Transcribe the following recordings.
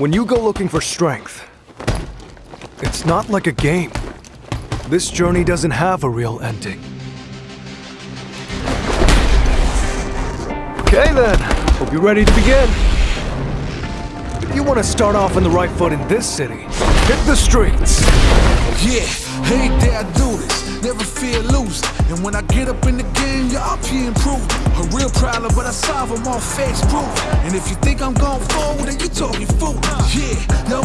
When you go looking for strength, it's not like a game. This journey doesn't have a real ending. Okay then, hope you're ready to begin. If you want to start off on the right foot in this city, hit the streets. Yeah, there I do this, never fear losing. And when I get up in the game, y'all be improved. A real problem, but I solve them all facts proof. And if you think I'm going forward, then you talking fool. Yeah, y'all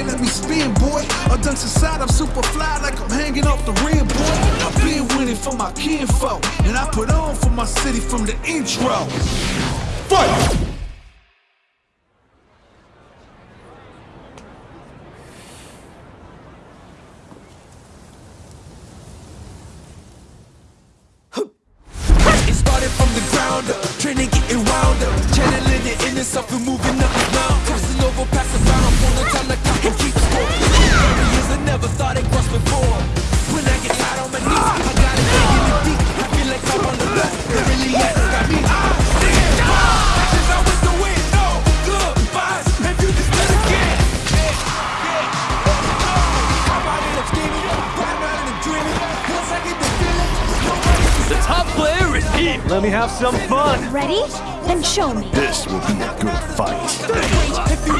wanna let me spin, boy. I dunks aside, I'm super fly like I'm hanging off the rim, boy. I've been winning for my kinfolk, and I put on for my city from the intro. Fight! Started from the ground up, training getting wound up, channeling the inner self and moving up player is here. Let me have some fun. Ready? Then show me. This will be a good fight.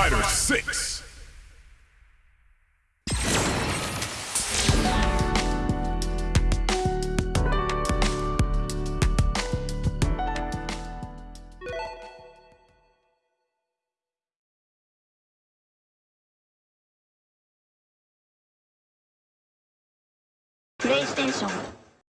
Fighter 6! PlayStation